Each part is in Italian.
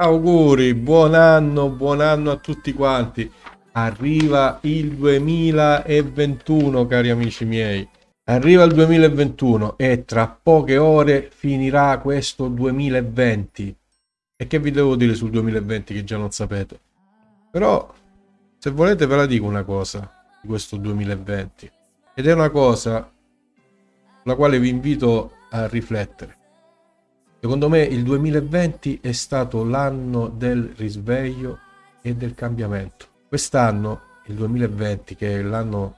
Auguri, buon anno, buon anno a tutti quanti. Arriva il 2021, cari amici miei. Arriva il 2021 e tra poche ore finirà questo 2020. E che vi devo dire sul 2020 che già non sapete? Però, se volete ve la dico una cosa di questo 2020. Ed è una cosa sulla quale vi invito a riflettere. Secondo me il 2020 è stato l'anno del risveglio e del cambiamento. Quest'anno, il 2020, che è l'anno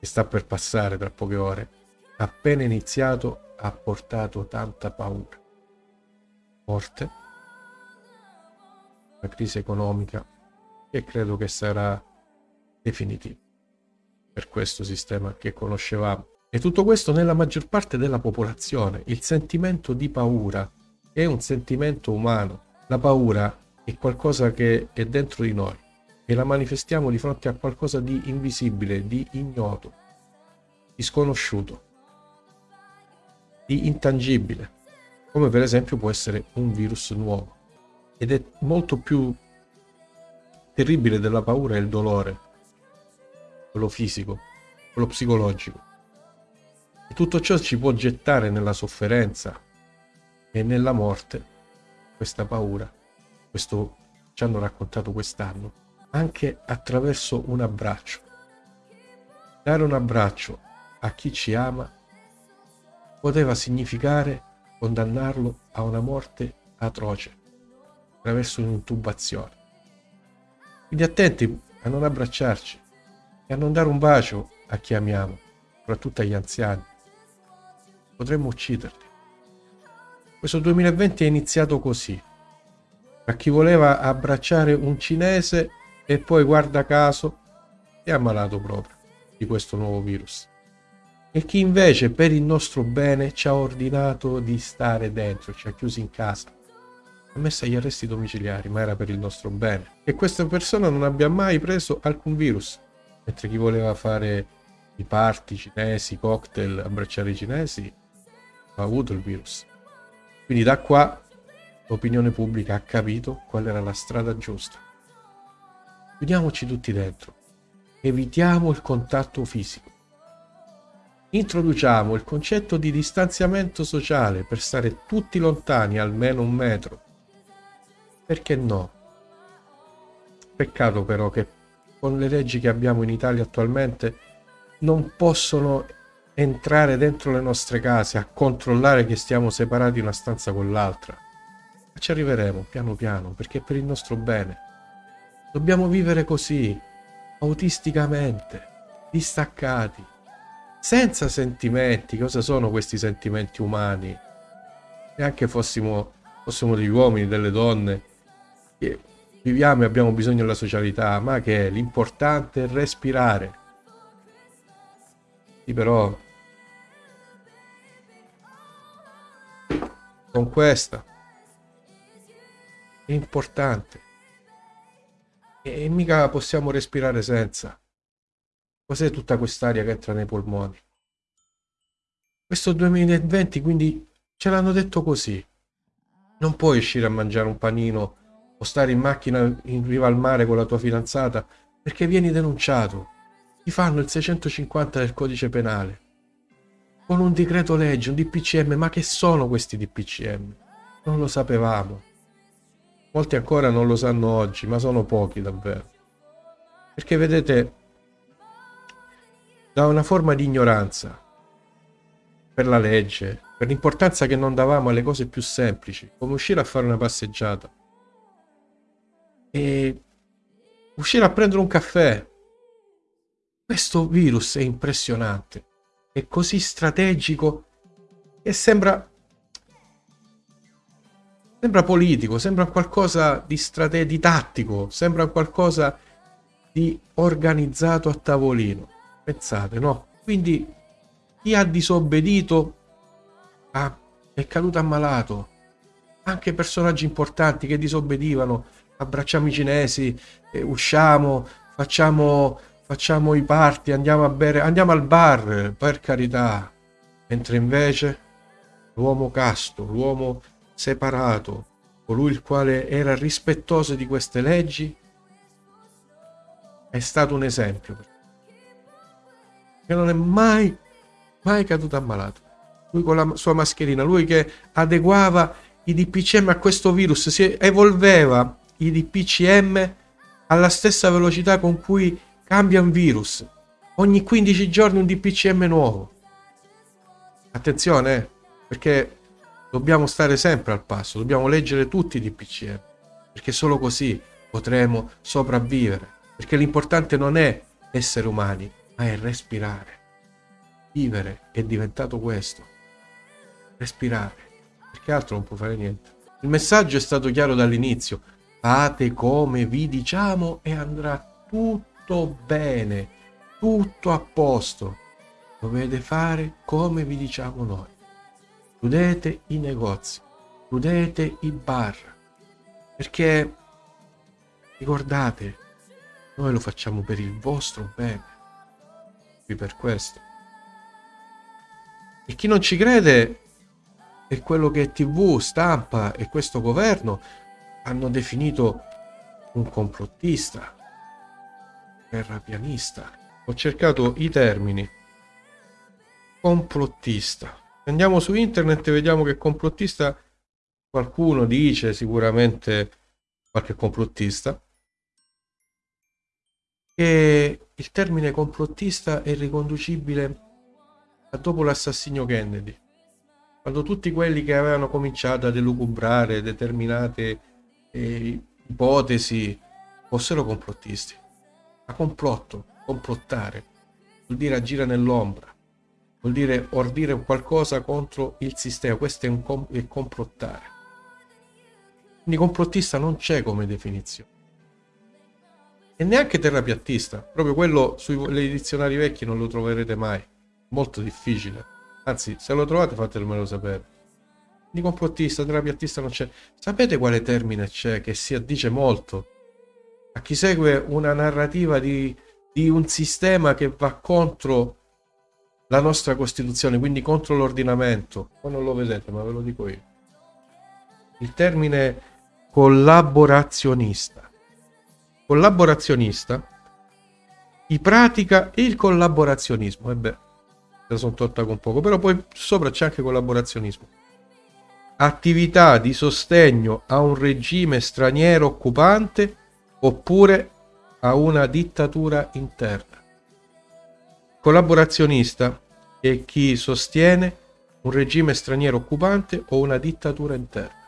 che sta per passare tra poche ore, appena iniziato ha portato tanta paura. Morte, una crisi economica che credo che sarà definitiva per questo sistema che conoscevamo e tutto questo nella maggior parte della popolazione. Il sentimento di paura è un sentimento umano. La paura è qualcosa che è dentro di noi e la manifestiamo di fronte a qualcosa di invisibile, di ignoto, di sconosciuto, di intangibile, come per esempio può essere un virus nuovo. Ed è molto più terribile della paura il dolore, quello fisico, quello psicologico. Tutto ciò ci può gettare nella sofferenza e nella morte, questa paura, questo ci hanno raccontato quest'anno, anche attraverso un abbraccio. Dare un abbraccio a chi ci ama poteva significare condannarlo a una morte atroce attraverso un'intubazione. Quindi attenti a non abbracciarci e a non dare un bacio a chi amiamo, soprattutto agli anziani potremmo ucciderli. Questo 2020 è iniziato così. A chi voleva abbracciare un cinese e poi guarda caso è ammalato proprio di questo nuovo virus. E chi invece per il nostro bene ci ha ordinato di stare dentro, ci ha chiusi in casa, ha messo agli arresti domiciliari, ma era per il nostro bene. E questa persona non abbia mai preso alcun virus, mentre chi voleva fare i party cinesi, cocktail, abbracciare i cinesi, ha avuto il virus. Quindi da qua l'opinione pubblica ha capito qual era la strada giusta. Chiudiamoci tutti dentro. Evitiamo il contatto fisico. Introduciamo il concetto di distanziamento sociale per stare tutti lontani almeno un metro. Perché no? Peccato però che con le leggi che abbiamo in Italia attualmente non possono entrare dentro le nostre case a controllare che stiamo separati una stanza con l'altra. Ma ci arriveremo piano piano perché è per il nostro bene. Dobbiamo vivere così, autisticamente, distaccati, senza sentimenti. Cosa sono questi sentimenti umani? Neanche fossimo, fossimo degli uomini, delle donne, che viviamo e abbiamo bisogno della socialità, ma che l'importante è respirare. Sì, però con questa. È importante. E, mica possiamo respirare senza. Cos'è tutta quest'aria che entra nei polmoni? Questo 2020 quindi ce l'hanno detto così. Non puoi uscire a mangiare un panino o stare in macchina in riva al mare con la tua fidanzata perché vieni denunciato. Ti fanno il 650 del codice penale con un decreto legge, un DPCM, ma che sono questi DPCM? Non lo sapevamo. Molti ancora non lo sanno oggi, ma sono pochi davvero. Perché vedete, da una forma di ignoranza per la legge, per l'importanza che non davamo alle cose più semplici, come uscire a fare una passeggiata e uscire a prendere un caffè. Questo virus è impressionante è così strategico e sembra sembra politico, sembra qualcosa di strate tattico, sembra qualcosa di organizzato a tavolino. Pensate, no? Quindi chi ha disobbedito ah, è caduto ammalato. Anche personaggi importanti che disobbedivano, abbracciamo i cinesi, eh, usciamo, facciamo facciamo i party, andiamo a bere, andiamo al bar, per carità. Mentre invece l'uomo casto, l'uomo separato, colui il quale era rispettoso di queste leggi, è stato un esempio. Che non è mai, mai caduto ammalato. Lui con la sua mascherina, lui che adeguava i DPCM a questo virus, si evolveva i DPCM alla stessa velocità con cui cambia un virus. Ogni 15 giorni un DPCM nuovo. Attenzione, eh, perché dobbiamo stare sempre al passo, dobbiamo leggere tutti i DPCM, perché solo così potremo sopravvivere. Perché l'importante non è essere umani, ma è respirare. Vivere è diventato questo. Respirare. Perché altro non può fare niente. Il messaggio è stato chiaro dall'inizio. Fate come vi diciamo e andrà tutto bene, tutto a posto. Dovete fare come vi diciamo noi. Chiudete i negozi, chiudete i bar. Perché ricordate, noi lo facciamo per il vostro bene. Qui per questo. E chi non ci crede è quello che TV, stampa e questo governo hanno definito un complottista, terrapianista. Ho cercato i termini. Complottista. Andiamo su internet e vediamo che complottista qualcuno dice sicuramente qualche complottista che il termine complottista è riconducibile a dopo l'assassinio Kennedy quando tutti quelli che avevano cominciato a delucubrare determinate eh, ipotesi fossero complottisti. Ma complotto, complottare, vuol dire agire nell'ombra, vuol dire ordire qualcosa contro il sistema, questo è, un com- è complottare. Quindi complottista non c'è come definizione. E neanche terrapiattista, proprio quello sui dizionari vecchi non lo troverete mai, molto difficile. Anzi, se lo trovate fatemelo sapere. Di complottista, terapiattista non c'è. Sapete quale termine c'è che si addice molto a chi segue una narrativa di, di un sistema che va contro la nostra Costituzione, quindi contro l'ordinamento. Voi non lo vedete, ma ve lo dico io. Il termine collaborazionista. Collaborazionista chi pratica il collaborazionismo. E beh, la sono tolta con poco, però poi sopra c'è anche collaborazionismo. Attività di sostegno a un regime straniero occupante oppure a una dittatura interna. Collaborazionista è chi sostiene un regime straniero occupante o una dittatura interna.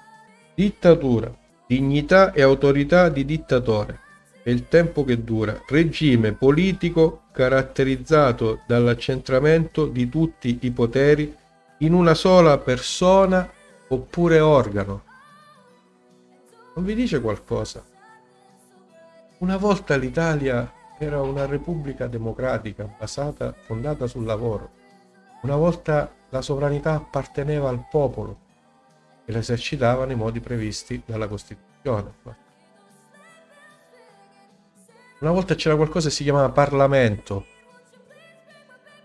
Dittatura, dignità e autorità di dittatore e il tempo che dura. Regime politico caratterizzato dall'accentramento di tutti i poteri in una sola persona oppure organo. Non vi dice qualcosa? Una volta l'Italia era una repubblica democratica basata, fondata sul lavoro. Una volta la sovranità apparteneva al popolo e la esercitava nei modi previsti dalla Costituzione. Una volta c'era qualcosa che si chiamava Parlamento,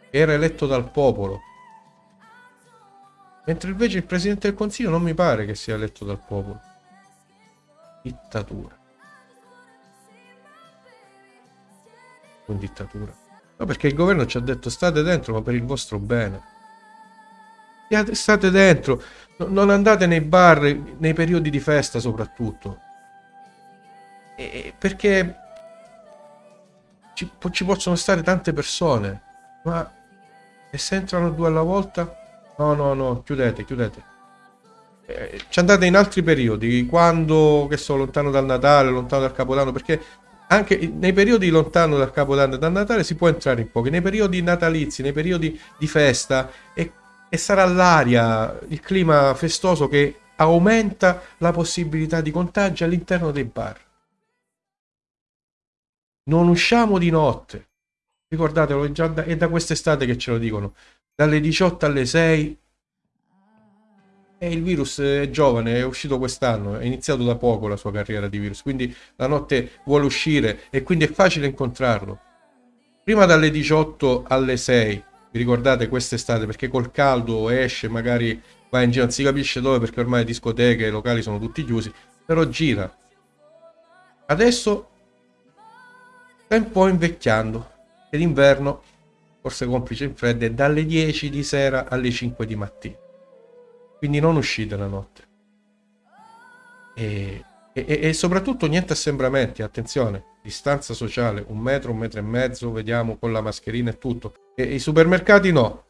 che era eletto dal popolo. Mentre invece il Presidente del Consiglio non mi pare che sia eletto dal popolo. Dittatura. Un dittatura. No, perché il governo ci ha detto state dentro, ma per il vostro bene. State dentro, non andate nei bar, nei periodi di festa soprattutto. E perché ci, ci possono stare tante persone, ma e se entrano due alla volta? No, no, no, chiudete, chiudete. Eh, ci andate in altri periodi, quando, che so, lontano dal Natale, lontano dal Capodanno, perché anche nei periodi lontano dal Capodanno e dal Natale si può entrare in pochi, nei periodi natalizi, nei periodi di festa, e, e sarà l'aria, il clima festoso che aumenta la possibilità di contagio all'interno dei bar. Non usciamo di notte. Ricordatelo, è, già da, è da quest'estate che ce lo dicono. Dalle 18 alle 6. E il virus è giovane, è uscito quest'anno, è iniziato da poco la sua carriera di virus, quindi la notte vuole uscire e quindi è facile incontrarlo. Prima dalle 18 alle 6, vi ricordate quest'estate, perché col caldo esce magari vai in giro, non si capisce dove perché ormai discoteche e locali sono tutti chiusi, però gira. Adesso sta un po' invecchiando e l'inverno, forse complice in freddo, è dalle 10 di sera alle 5 di mattina. Quindi non uscite la notte. E, e, e soprattutto niente assembramenti, attenzione, distanza sociale, un metro, un metro e mezzo, vediamo con la mascherina e tutto. E i supermercati no,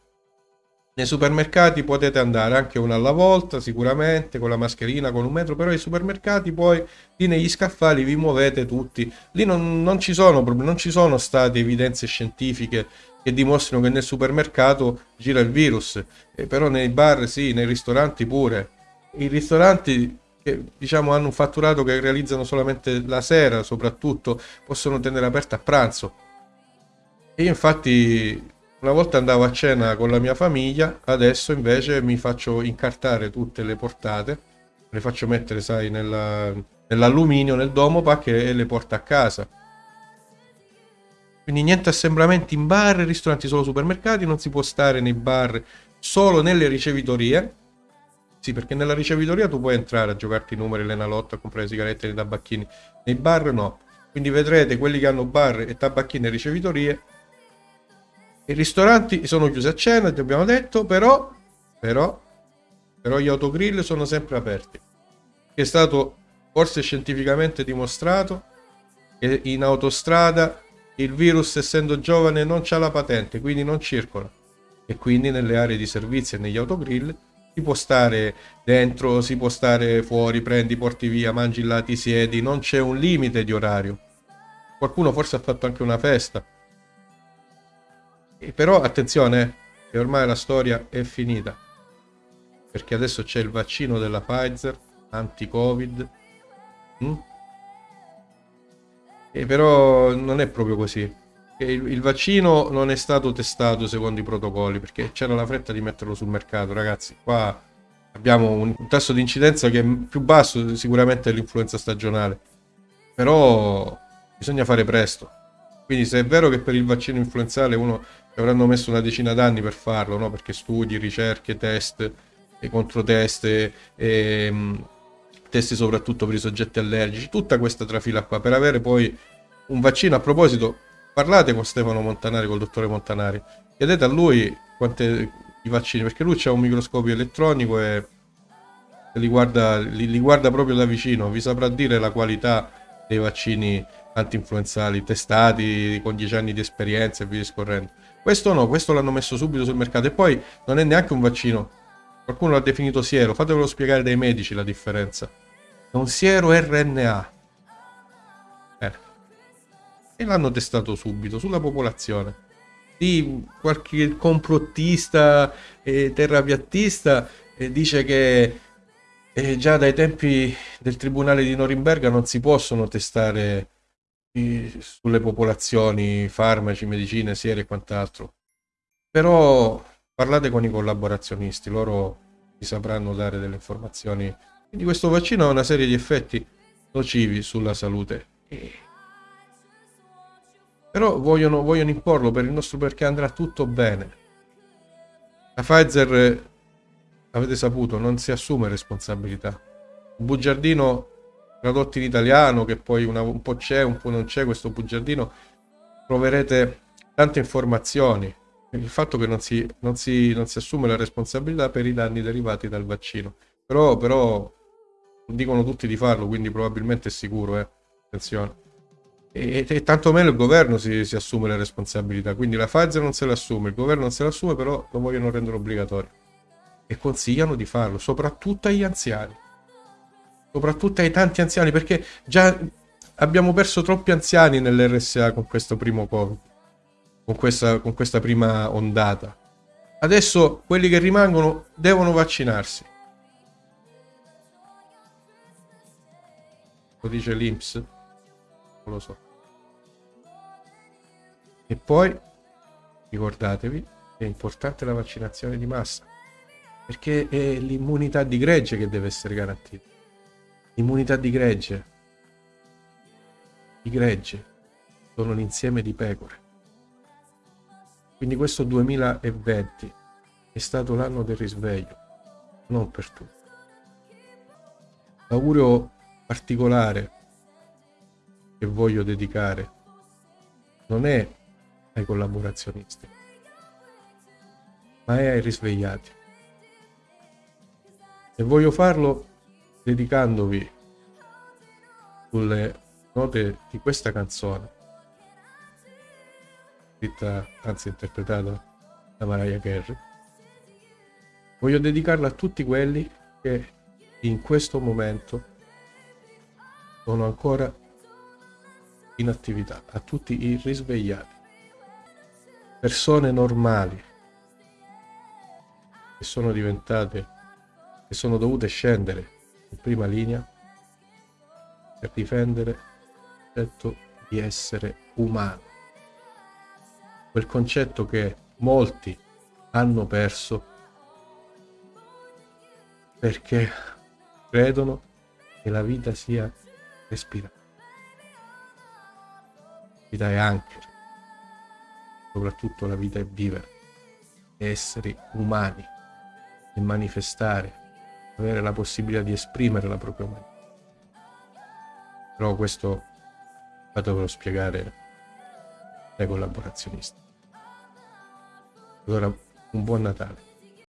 nei supermercati potete andare anche una alla volta, sicuramente, con la mascherina, con un metro, però i supermercati poi lì negli scaffali vi muovete tutti. Lì non, non ci sono non ci sono state evidenze scientifiche che dimostrano che nel supermercato gira il virus, eh, però nei bar sì, nei ristoranti pure. I ristoranti che diciamo hanno un fatturato che realizzano solamente la sera, soprattutto, possono tenere aperta a pranzo. E io infatti una volta andavo a cena con la mia famiglia, adesso invece mi faccio incartare tutte le portate, le faccio mettere, sai, nella, nell'alluminio, nel domo pack e le porto a casa. Quindi niente assembramenti in bar, ristoranti, solo supermercati, non si può stare nei bar, solo nelle ricevitorie. Sì, perché nella ricevitoria tu puoi entrare a giocarti i numeri, l'enalotto, a comprare sigarette e tabacchini. Nei bar no. Quindi vedrete quelli che hanno bar e tabacchini e ricevitorie i ristoranti sono chiusi a cena, ti abbiamo detto, però, però, però gli autogrill sono sempre aperti. È stato forse scientificamente dimostrato che in autostrada il virus, essendo giovane, non ha la patente, quindi non circola. E quindi nelle aree di servizio e negli autogrill si può stare dentro, si può stare fuori, prendi, porti via, mangi là, ti siedi, non c'è un limite di orario. Qualcuno forse ha fatto anche una festa però attenzione, che ormai la storia è finita. Perché adesso c'è il vaccino della Pfizer, anti-Covid. Mm? E però non è proprio così. Il, il, vaccino non è stato testato secondo i protocolli perché c'era la fretta di metterlo sul mercato, ragazzi. Qua abbiamo un, un tasso di incidenza che è più basso sicuramente dell'influenza stagionale. Però bisogna fare presto. Quindi se è vero che per il vaccino influenzale uno avranno messo una decina d'anni per farlo, no? perché studi, ricerche, test, e controtest, e, e um, test soprattutto per i soggetti allergici, tutta questa trafila qua, per avere poi un vaccino. A proposito, parlate con Stefano Montanari, col dottore Montanari, chiedete a lui quanti i vaccini, perché lui ha un microscopio elettronico e li guarda, li, li guarda proprio da vicino, vi saprà dire la qualità dei vaccini anti-influenzali testati con 10 anni di esperienza e via discorrendo. Questo no, questo l'hanno messo subito sul mercato e poi non è neanche un vaccino. Qualcuno l'ha definito siero, fatevelo spiegare dai medici la differenza. È un siero RNA. Eh. E l'hanno testato subito sulla popolazione. Di qualche complottista e terrapiattista eh, dice che eh, già dai tempi del tribunale di Norimberga non si possono testare sulle popolazioni, farmaci, medicine, siere e quant'altro. Però parlate con i collaborazionisti, loro vi sapranno dare delle informazioni. Quindi questo vaccino ha una serie di effetti nocivi sulla salute. Però vogliono, vogliono imporlo per il nostro perché andrà tutto bene. La Pfizer, avete saputo, non si assume responsabilità. Un bugiardino tradotto in italiano, che poi una, un po' c'è, un po' non c'è questo bugiardino, troverete tante informazioni. Il fatto che non si, non, si, non si assume la responsabilità per i danni derivati dal vaccino. Però, però dicono tutti di farlo, quindi probabilmente è sicuro, eh. attenzione. E, e, tanto meno il governo si, si, assume le responsabilità, quindi la Pfizer non se l'assume, il governo non se l'assume, però lo vogliono rendere obbligatorio. E consigliano di farlo, soprattutto agli anziani soprattutto ai tanti anziani, perché già abbiamo perso troppi anziani nell'RSA con questo primo Covid, con questa, con questa prima ondata. Adesso quelli che rimangono devono vaccinarsi. Lo dice l'Inps? Non lo so. E poi ricordatevi è importante la vaccinazione di massa, perché è l'immunità di gregge che deve essere garantita. Immunità di gregge. I greggi sono l'insieme di pecore. Quindi questo 2020 è stato l'anno del risveglio, non per tutti. L'augurio particolare che voglio dedicare non è ai collaborazionisti, ma è ai risvegliati. E voglio farlo dedicandovi sulle note di questa canzone, scritta, anzi interpretata da Mariah Carey. Voglio dedicarla a tutti quelli che in questo momento sono ancora in attività, a tutti i risvegliati, persone normali che sono diventate, che sono dovute scendere prima linea per difendere il concetto di essere umano, quel concetto che molti hanno perso perché credono che la vita sia respirare. La vita è anche, soprattutto la vita è vivere, è essere umani e manifestare, avere la possibilità di esprimere la propria umanità. Però questo fatelo spiegare ai collaborazionisti. Allora, un buon Natale.